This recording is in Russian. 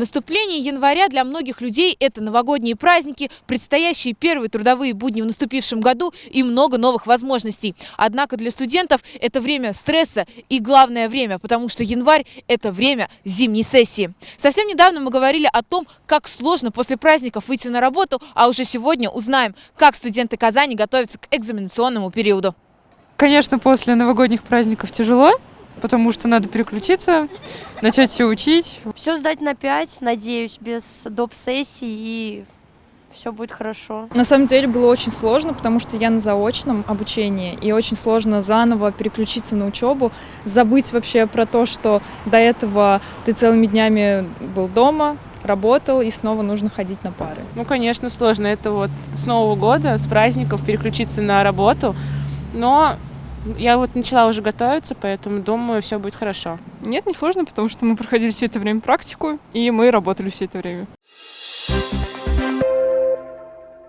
Наступление января для многих людей – это новогодние праздники, предстоящие первые трудовые будни в наступившем году и много новых возможностей. Однако для студентов это время стресса и главное время, потому что январь – это время зимней сессии. Совсем недавно мы говорили о том, как сложно после праздников выйти на работу, а уже сегодня узнаем, как студенты Казани готовятся к экзаменационному периоду. Конечно, после новогодних праздников тяжело, потому что надо переключиться, начать все учить. Все сдать на 5, надеюсь, без доп. сессий и все будет хорошо. На самом деле было очень сложно, потому что я на заочном обучении, и очень сложно заново переключиться на учебу, забыть вообще про то, что до этого ты целыми днями был дома, работал, и снова нужно ходить на пары. Ну, конечно, сложно. Это вот с Нового года, с праздников переключиться на работу, но я вот начала уже готовиться, поэтому думаю, все будет хорошо. Нет, не сложно, потому что мы проходили все это время практику, и мы работали все это время.